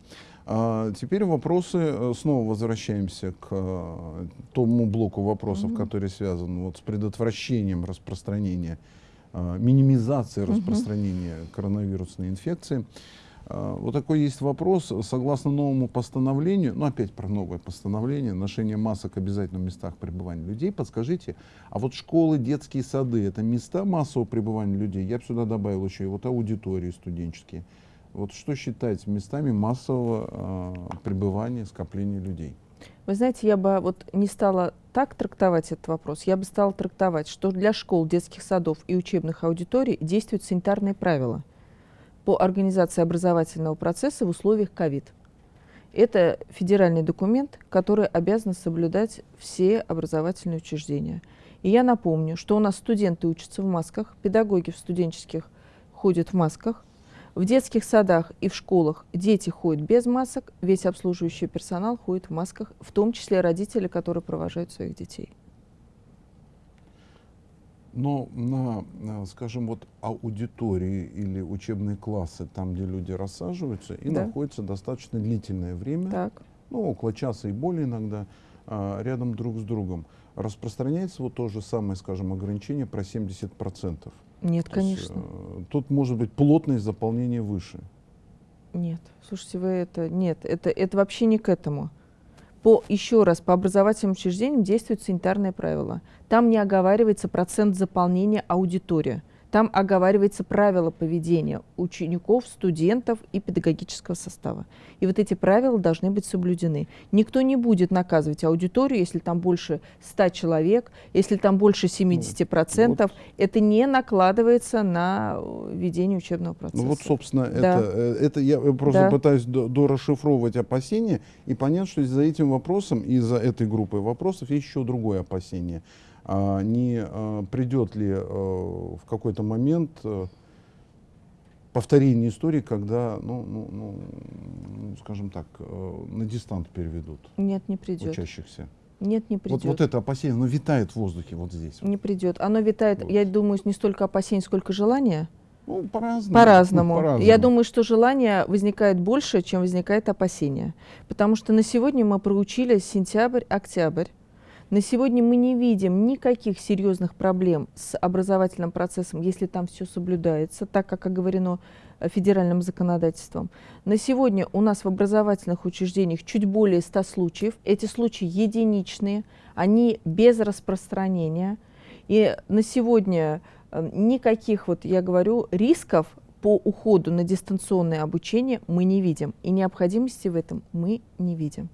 Speaker 1: А, теперь вопросы. э, Снова возвращаемся к э, тому блоку вопросов,
Speaker 2: Мгм.
Speaker 1: который связан вот с предотвращением распространения, э, минимизацией распространения коронавирусной инфекции. А, Вот такой есть вопрос. Согласно новому постановлению, ну опять про новое постановление, ношение масок обязательно в местах пребывания людей, подскажите, а вот школы, детские сады, это места массового пребывания людей? Я бы сюда добавил еще и вот аудитории студенческие. Вот что считать местами массового а, пребывания, скопления людей?
Speaker 2: Вы знаете, я бы вот не стала так трактовать этот вопрос. Я бы стала трактовать, что для школ, детских садов и учебных аудиторий действуют санитарные правила по организации образовательного процесса в условиях ковид. Это федеральный документ, который обязан соблюдать все образовательные учреждения. И я напомню, что у нас студенты учатся в масках, педагоги в студенческих ходят в масках, в детских садах и в школах дети ходят без масок, весь обслуживающий персонал ходит в масках, в том числе родители, которые провожают своих детей.
Speaker 1: Но на, скажем, вот аудитории или учебные классы, там, где люди рассаживаются и
Speaker 2: Да.
Speaker 1: находятся достаточно длительное время,
Speaker 2: Так.
Speaker 1: ну, около часа и более иногда, а, рядом друг с другом, распространяется вот то же самое, скажем, ограничение про 70%.
Speaker 2: Нет,
Speaker 1: То есть,
Speaker 2: конечно.
Speaker 1: э, тут может быть плотность заполнения выше.
Speaker 2: Нет. Слушайте, вы это... Нет, это, это вообще не к этому. По, еще раз, по образовательным учреждениям действуют санитарные правила. Там не оговаривается процент заполнения аудитории. Там оговаривается правила поведения учеников, студентов и педагогического состава. И вот эти правила должны быть соблюдены. Никто не будет наказывать аудиторию, если там больше 100 человек, если там больше 70%. Ну, вот. Это не накладывается на э, ведение учебного процесса.
Speaker 1: Ну вот, собственно, да. это, э, это я просто да. пытаюсь дорасшифровывать опасения и понять, что за этим вопросом и за этой группой вопросов есть еще другое опасение – не а, придет ли э, в какой-то момент э, повторение истории, когда, ну, ну, ну, скажем так, э, на дистант переведут
Speaker 2: Нет, не придет.
Speaker 1: учащихся.
Speaker 2: Нет, не придет.
Speaker 1: Вот, вот это опасение, оно витает в воздухе вот здесь.
Speaker 2: Не придет. Оно витает, вот. я думаю, не столько опасений, сколько желания.
Speaker 1: Ну, по-разному.
Speaker 2: По-разному. По я думаю, что желание возникает больше, чем возникает опасение. Потому что на сегодня мы проучили сентябрь-октябрь. На сегодня мы не видим никаких серьезных проблем с образовательным процессом, если там все соблюдается, так как оговорено э, федеральным законодательством. На сегодня у нас в образовательных учреждениях чуть более 100 случаев. Эти случаи единичные, они без распространения. И на сегодня э, никаких, вот я говорю, рисков по уходу на дистанционное обучение мы не видим. И необходимости в этом мы не видим.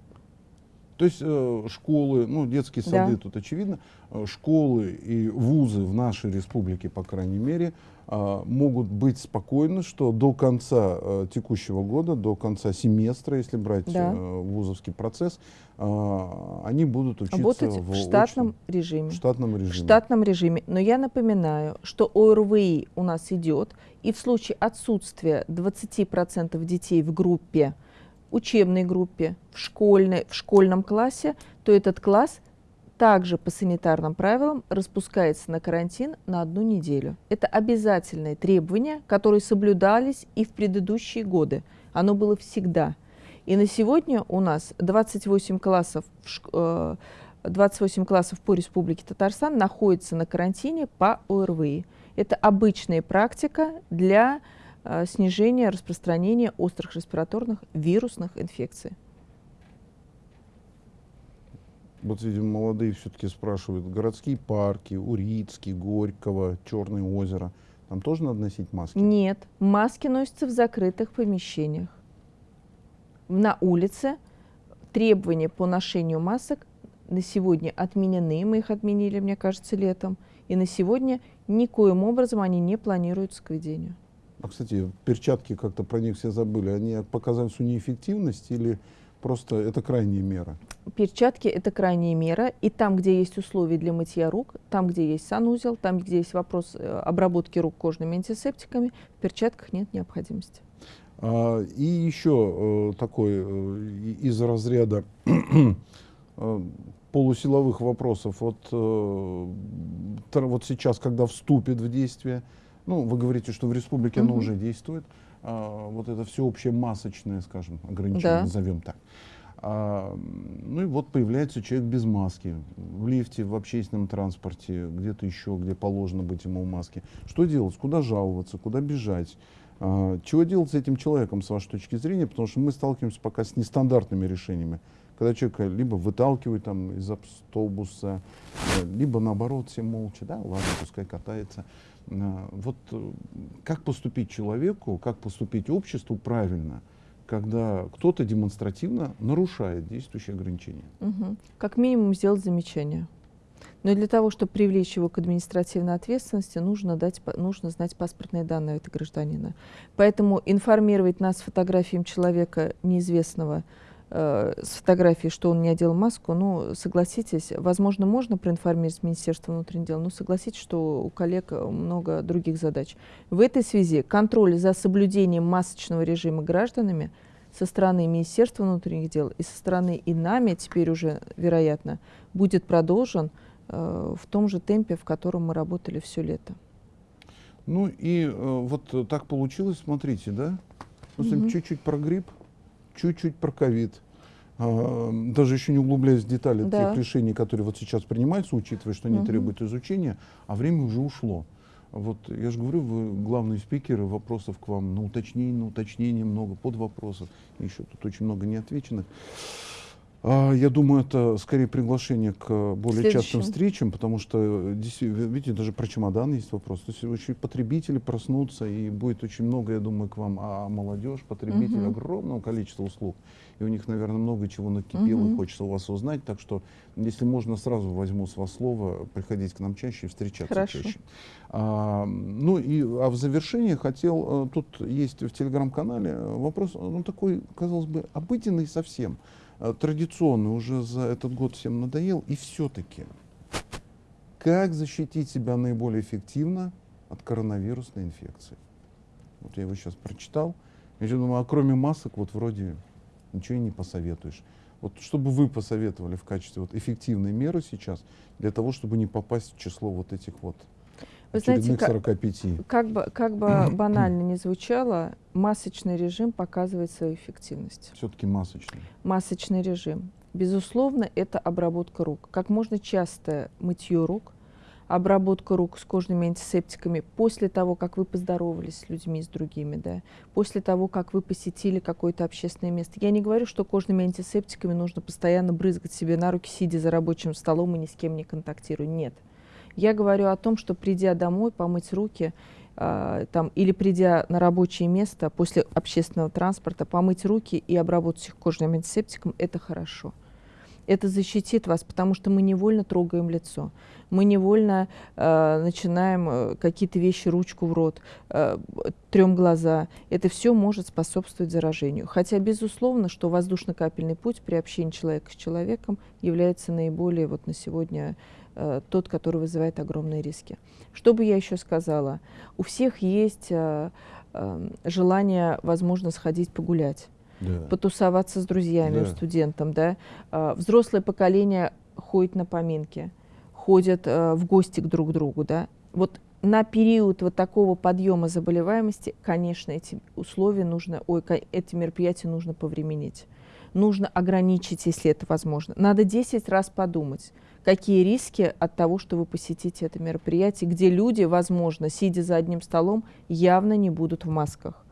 Speaker 1: То есть э, школы, ну детские сады да. тут очевидно, э, школы и вузы в нашей республике, по крайней мере, э, могут быть спокойны, что до конца э, текущего года, до конца семестра, если брать да. э, вузовский процесс, э, они будут учиться
Speaker 2: Работать в, в штатном
Speaker 1: очном,
Speaker 2: режиме.
Speaker 1: В штатном режиме.
Speaker 2: В штатном режиме. Но я напоминаю, что ОРВИ у нас идет, и в случае отсутствия 20% детей в группе, учебной группе, в, школьной, в школьном классе, то этот класс также по санитарным правилам распускается на карантин на одну неделю. Это обязательные требования, которые соблюдались и в предыдущие годы. Оно было всегда. И на сегодня у нас 28 классов, 28 э, классов по Республике Татарстан находятся на карантине по ОРВИ. Это обычная практика для снижение распространения острых респираторных вирусных инфекций.
Speaker 1: Вот, видимо, молодые все-таки спрашивают, городские парки, Урицкий, Горького, Черное озеро, там тоже надо носить маски?
Speaker 2: Нет, маски носятся в закрытых помещениях. На улице требования по ношению масок на сегодня отменены, мы их отменили, мне кажется, летом, и на сегодня никоим образом они не планируются к введению.
Speaker 1: А, кстати, перчатки как-то про них все забыли. Они по казанцу неэффективность или просто это крайняя мера?
Speaker 2: Перчатки – это крайняя мера. И там, где есть условия для мытья рук, там, где есть санузел, там, где есть вопрос э, обработки рук кожными антисептиками, в перчатках нет необходимости.
Speaker 1: А, и еще э, такой э, из разряда полусиловых вопросов. Вот, вот сейчас, когда вступит в действие ну, вы говорите, что в республике угу. оно уже действует. А, вот это всеобщее масочное, скажем, ограничение, да. назовем так. А, ну и вот появляется человек без маски в лифте, в общественном транспорте, где-то еще, где положено быть ему в маске. Что делать? Куда жаловаться? Куда бежать? А, чего делать с этим человеком, с вашей точки зрения? Потому что мы сталкиваемся пока с нестандартными решениями. Когда человека либо выталкивают там из автобуса, либо наоборот все молча, да, ладно, пускай катается. А, вот э, как поступить человеку, как поступить обществу правильно, когда кто-то демонстративно нарушает действующие ограничения?
Speaker 2: Угу. Как минимум сделать замечание. Но для того, чтобы привлечь его к административной ответственности, нужно, дать, нужно знать паспортные данные этого гражданина. Поэтому информировать нас фотографиям человека неизвестного, э, с фотографией, что он не одел маску, ну, согласитесь, возможно, можно проинформировать Министерство внутренних дел, но согласитесь, что у коллег много других задач. В этой связи контроль за соблюдением масочного режима гражданами со стороны Министерства внутренних дел и со стороны и нами теперь уже, вероятно, будет продолжен э, в том же темпе, в котором мы работали все лето.
Speaker 1: Ну и э, вот так получилось, смотрите, да? Чуть-чуть угу. про грипп, чуть-чуть про ковид. А, даже еще не углубляясь в детали да. тех решений, которые вот сейчас принимаются, учитывая, что они угу. требуют изучения, а время уже ушло. Вот я же говорю, вы главные спикеры, вопросов к вам на уточнение, на уточнение много, под вопросов, еще тут очень много неотвеченных. А, Я думаю, это скорее приглашение к более частым
Speaker 2: Следующему.
Speaker 1: встречам, потому что, э, видите, даже про чемодан есть вопрос. То есть очень потребители проснутся, и будет очень много, я думаю, к вам, а молодежь, потребители
Speaker 2: Мгм.
Speaker 1: огромного количества услуг. И у них, наверное, много чего накипело, и
Speaker 2: Мгм.
Speaker 1: хочется у вас узнать. Так что, если можно, сразу возьму с вас слово, приходить к нам чаще и встречаться
Speaker 2: Хорошо.
Speaker 1: чаще. А, ну и а в завершении хотел, э, тут есть в телеграм-канале э, вопрос, ну такой, казалось бы, обыденный совсем, э, традиционный, уже за этот год всем надоел, и все-таки, как защитить себя наиболее эффективно от коронавирусной инфекции? Вот я его сейчас прочитал, я думаю, а кроме масок вот вроде ничего и не посоветуешь. Вот что бы вы посоветовали в качестве вот эффективной меры сейчас для того, чтобы не попасть в число вот этих вот
Speaker 2: Вы знаете, как-
Speaker 1: 45?
Speaker 2: Как бы, как бы банально не звучало, масочный режим показывает свою эффективность.
Speaker 1: Все-таки масочный.
Speaker 2: Масочный режим. Безусловно, это обработка рук. Как можно часто мытье рук, обработка рук с кожными антисептиками после того, как вы поздоровались с людьми, с другими, да, после того, как вы посетили какое-то общественное место. Я не говорю, что кожными антисептиками нужно постоянно брызгать себе на руки, сидя за рабочим столом и ни с кем не контактируя. Нет. Я говорю о том, что придя домой, помыть руки, а, там, или придя на рабочее место после общественного транспорта, помыть руки и обработать их кожным антисептиком, это хорошо. Это защитит вас, потому что мы невольно трогаем лицо, мы невольно э, начинаем э, какие-то вещи, ручку в рот, э, трем глаза. Это все может способствовать заражению. Хотя, безусловно, что воздушно-капельный путь при общении человека с человеком является наиболее вот на сегодня э, тот, который вызывает огромные риски. Что бы я еще сказала? У всех есть э, э, желание, возможно, сходить погулять
Speaker 1: Да.
Speaker 2: потусоваться с друзьями,
Speaker 1: Да.
Speaker 2: студентом, да. А, Взрослое поколение ходит на поминки, ходят э, в гости к друг другу, да. Вот на период вот такого подъема заболеваемости, конечно, эти условия нужно, ой, эти мероприятия нужно повременить. Нужно ограничить, если это возможно. Надо 10 раз подумать, какие риски от того, что вы посетите это мероприятие, где люди, возможно, сидя за одним столом, явно не будут в масках.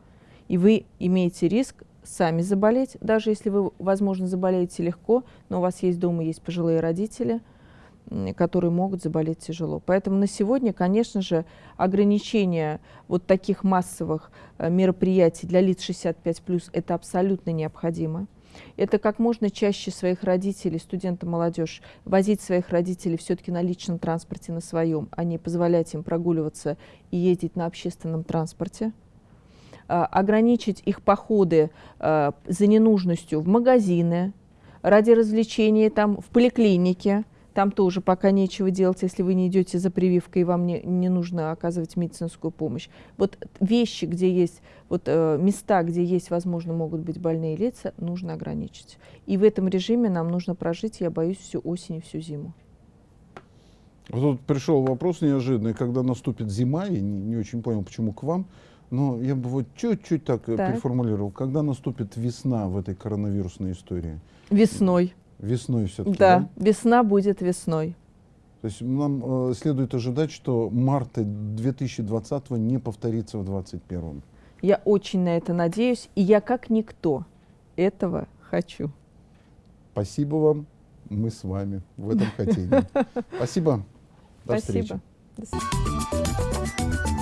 Speaker 2: И вы имеете риск сами заболеть, даже если вы, возможно, заболеете легко, но у вас есть дома есть пожилые родители, которые могут заболеть тяжело. Поэтому на сегодня, конечно же, ограничение вот таких массовых э, мероприятий для лиц 65+, это абсолютно необходимо. Это как можно чаще своих родителей, студентов, молодежь, возить своих родителей все-таки на личном транспорте, на своем, а не позволять им прогуливаться и ездить на общественном транспорте а, ограничить их походы а, за ненужностью в магазины, ради развлечения там, в поликлинике. Там тоже пока нечего делать, если вы не идете за прививкой, и вам не, не нужно оказывать медицинскую помощь. Вот вещи, где есть, вот э, места, где есть, возможно, могут быть больные лица, нужно ограничить. И в этом режиме нам нужно прожить, я боюсь, всю осень и всю зиму.
Speaker 1: Вот тут пришел вопрос неожиданный, когда наступит зима, я не, не очень понял, почему к вам, но я бы вот чуть-чуть так, э,
Speaker 2: Так.
Speaker 1: переформулировал. Когда наступит весна в этой коронавирусной истории?
Speaker 2: Весной.
Speaker 1: Весной все-таки,
Speaker 2: Да, весна будет весной.
Speaker 1: То есть нам э, следует ожидать, что марта 2020 не повторится в 2021.
Speaker 2: Я очень на это надеюсь, и я как никто этого хочу.
Speaker 1: Спасибо вам, мы с вами в этом хотении. Спасибо, до встречи.
Speaker 2: Спасибо. До свидания.